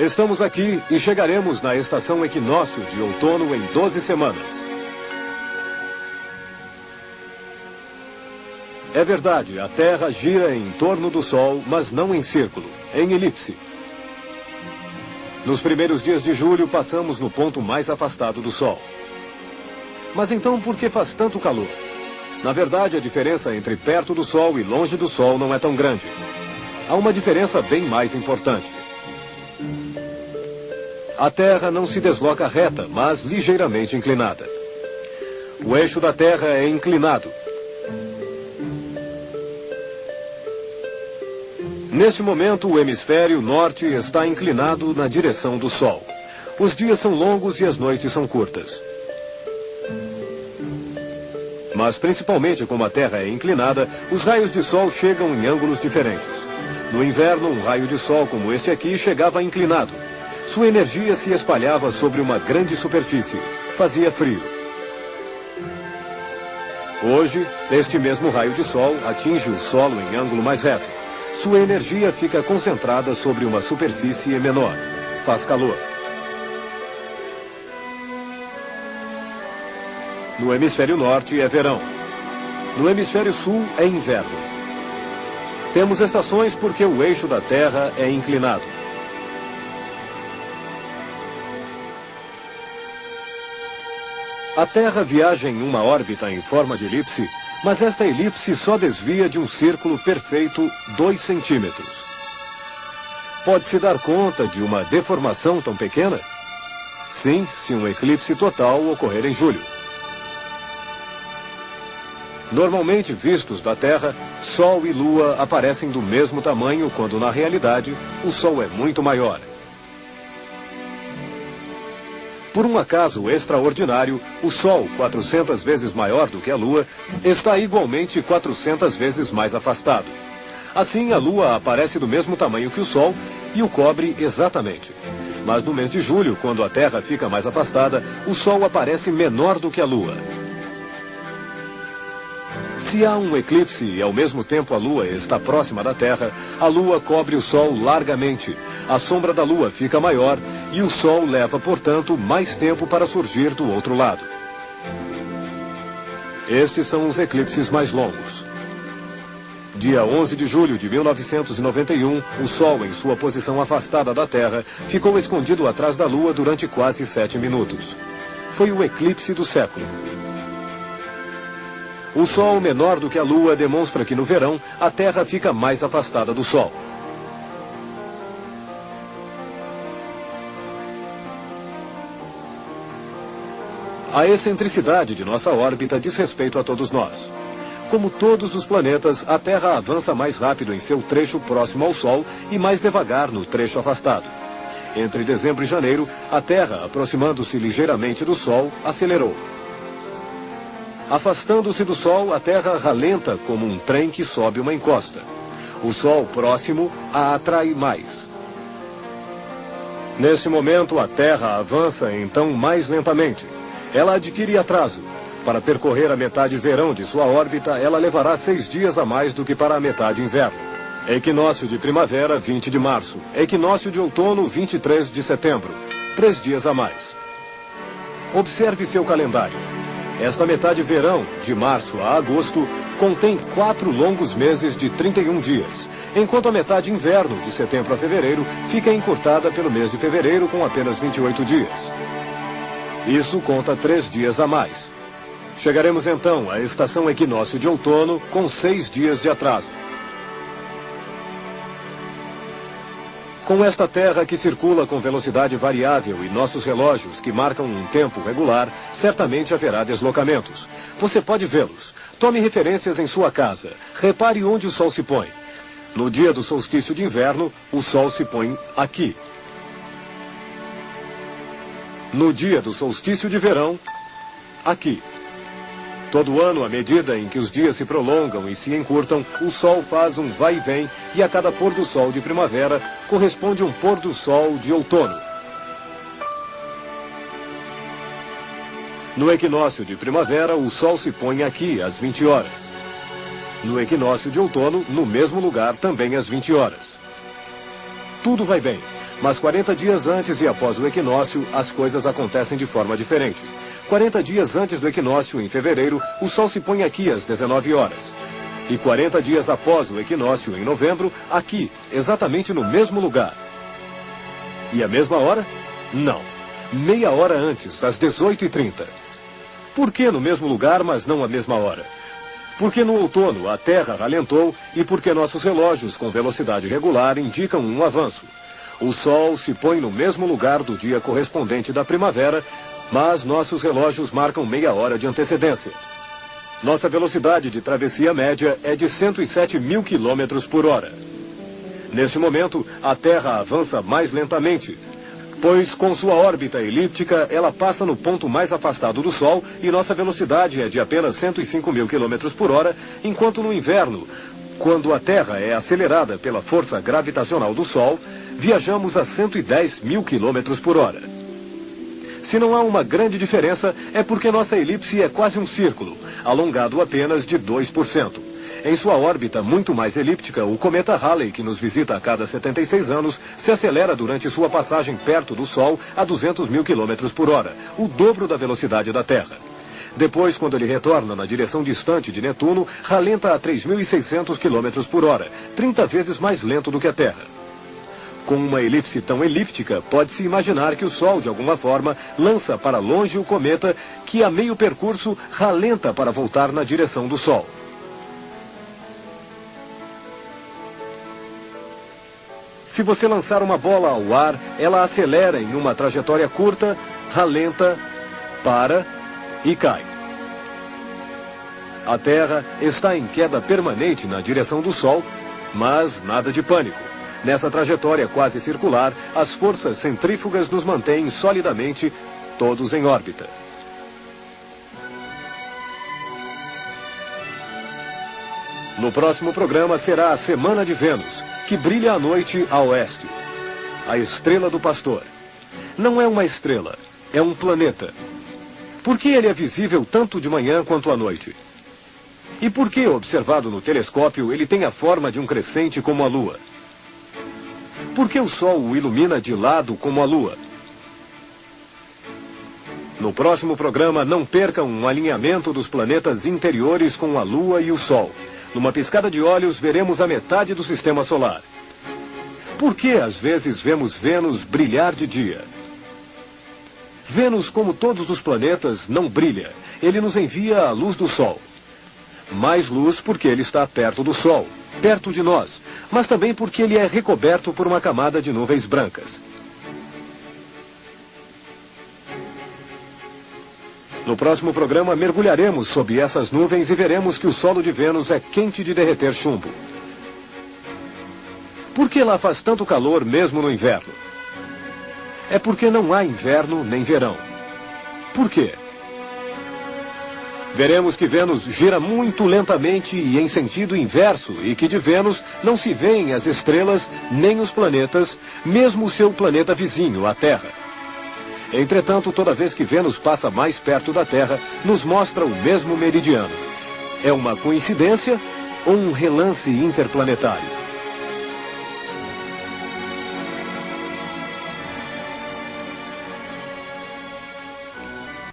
Estamos aqui e chegaremos na estação equinócio de outono em 12 semanas. É verdade, a Terra gira em torno do Sol, mas não em círculo, em elipse. Nos primeiros dias de julho, passamos no ponto mais afastado do Sol. Mas então por que faz tanto calor? Na verdade, a diferença entre perto do Sol e longe do Sol não é tão grande. Há uma diferença bem mais importante. A Terra não se desloca reta, mas ligeiramente inclinada. O eixo da Terra é inclinado. Neste momento, o hemisfério norte está inclinado na direção do Sol. Os dias são longos e as noites são curtas. Mas, principalmente como a Terra é inclinada, os raios de Sol chegam em ângulos diferentes. No inverno, um raio de Sol como este aqui chegava inclinado. Sua energia se espalhava sobre uma grande superfície. Fazia frio. Hoje, este mesmo raio de Sol atinge o solo em ângulo mais reto. Sua energia fica concentrada sobre uma superfície menor. Faz calor. No hemisfério norte é verão. No hemisfério sul é inverno. Temos estações porque o eixo da Terra é inclinado. A Terra viaja em uma órbita em forma de elipse, mas esta elipse só desvia de um círculo perfeito 2 centímetros. Pode-se dar conta de uma deformação tão pequena? Sim, se um eclipse total ocorrer em julho. Normalmente vistos da Terra, Sol e Lua aparecem do mesmo tamanho, quando na realidade o Sol é muito maior. Por um acaso extraordinário, o Sol, 400 vezes maior do que a Lua, está igualmente 400 vezes mais afastado. Assim, a Lua aparece do mesmo tamanho que o Sol e o cobre exatamente. Mas no mês de julho, quando a Terra fica mais afastada, o Sol aparece menor do que a Lua. Se há um eclipse e ao mesmo tempo a Lua está próxima da Terra, a Lua cobre o Sol largamente. A sombra da Lua fica maior e o Sol leva, portanto, mais tempo para surgir do outro lado. Estes são os eclipses mais longos. Dia 11 de julho de 1991, o Sol, em sua posição afastada da Terra, ficou escondido atrás da Lua durante quase sete minutos. Foi o eclipse do século. O Sol menor do que a Lua demonstra que no verão a Terra fica mais afastada do Sol. A excentricidade de nossa órbita diz respeito a todos nós. Como todos os planetas, a Terra avança mais rápido em seu trecho próximo ao Sol e mais devagar no trecho afastado. Entre dezembro e janeiro, a Terra, aproximando-se ligeiramente do Sol, acelerou. Afastando-se do Sol, a Terra ralenta como um trem que sobe uma encosta. O Sol próximo a atrai mais. Neste momento, a Terra avança então mais lentamente. Ela adquire atraso. Para percorrer a metade verão de sua órbita, ela levará seis dias a mais do que para a metade inverno. Equinócio de primavera, 20 de março. Equinócio de outono, 23 de setembro. Três dias a mais. Observe seu calendário. Esta metade verão, de março a agosto, contém quatro longos meses de 31 dias, enquanto a metade inverno, de setembro a fevereiro, fica encurtada pelo mês de fevereiro com apenas 28 dias. Isso conta três dias a mais. Chegaremos então à estação equinócio de outono com seis dias de atraso. Com esta Terra que circula com velocidade variável e nossos relógios que marcam um tempo regular, certamente haverá deslocamentos. Você pode vê-los. Tome referências em sua casa. Repare onde o Sol se põe. No dia do solstício de inverno, o Sol se põe aqui. No dia do solstício de verão, aqui. Todo ano, à medida em que os dias se prolongam e se encurtam, o Sol faz um vai e vem e a cada pôr do Sol de primavera corresponde um pôr do Sol de outono. No equinócio de primavera, o Sol se põe aqui às 20 horas. No equinócio de outono, no mesmo lugar, também às 20 horas. Tudo vai bem. Mas 40 dias antes e após o equinócio, as coisas acontecem de forma diferente. 40 dias antes do equinócio, em fevereiro, o Sol se põe aqui às 19 horas. E 40 dias após o equinócio, em novembro, aqui, exatamente no mesmo lugar. E a mesma hora? Não. Meia hora antes, às 18h30. Por que no mesmo lugar, mas não à mesma hora? Porque no outono a Terra ralentou e porque nossos relógios com velocidade regular indicam um avanço. O Sol se põe no mesmo lugar do dia correspondente da primavera, mas nossos relógios marcam meia hora de antecedência. Nossa velocidade de travessia média é de 107 mil quilômetros por hora. Neste momento, a Terra avança mais lentamente, pois com sua órbita elíptica, ela passa no ponto mais afastado do Sol e nossa velocidade é de apenas 105 mil quilômetros por hora, enquanto no inverno, quando a Terra é acelerada pela força gravitacional do Sol, viajamos a 110 mil quilômetros por hora. Se não há uma grande diferença, é porque nossa elipse é quase um círculo, alongado apenas de 2%. Em sua órbita muito mais elíptica, o cometa Halley, que nos visita a cada 76 anos, se acelera durante sua passagem perto do Sol a 200 mil quilômetros por hora, o dobro da velocidade da Terra. Depois, quando ele retorna na direção distante de Netuno, ralenta a 3.600 km por hora, 30 vezes mais lento do que a Terra. Com uma elipse tão elíptica, pode-se imaginar que o Sol, de alguma forma, lança para longe o cometa que, a meio percurso, ralenta para voltar na direção do Sol. Se você lançar uma bola ao ar, ela acelera em uma trajetória curta, ralenta, para e cai. A Terra está em queda permanente na direção do Sol, mas nada de pânico. Nessa trajetória quase circular, as forças centrífugas nos mantêm solidamente, todos em órbita. No próximo programa será a Semana de Vênus, que brilha à noite a oeste. A estrela do pastor. Não é uma estrela, é um planeta. Por que ele é visível tanto de manhã quanto à noite? E por que, observado no telescópio, ele tem a forma de um crescente como a Lua? Por que o Sol o ilumina de lado como a Lua? No próximo programa, não percam um alinhamento dos planetas interiores com a Lua e o Sol. Numa piscada de olhos, veremos a metade do sistema solar. Por que às vezes vemos Vênus brilhar de dia? Vênus, como todos os planetas, não brilha. Ele nos envia a luz do Sol. Mais luz porque ele está perto do Sol, perto de nós, mas também porque ele é recoberto por uma camada de nuvens brancas. No próximo programa, mergulharemos sob essas nuvens e veremos que o solo de Vênus é quente de derreter chumbo. Por que lá faz tanto calor mesmo no inverno? É porque não há inverno nem verão. Por quê? Veremos que Vênus gira muito lentamente e em sentido inverso e que de Vênus não se veem as estrelas nem os planetas, mesmo o seu planeta vizinho, a Terra. Entretanto, toda vez que Vênus passa mais perto da Terra, nos mostra o mesmo meridiano. É uma coincidência ou um relance interplanetário?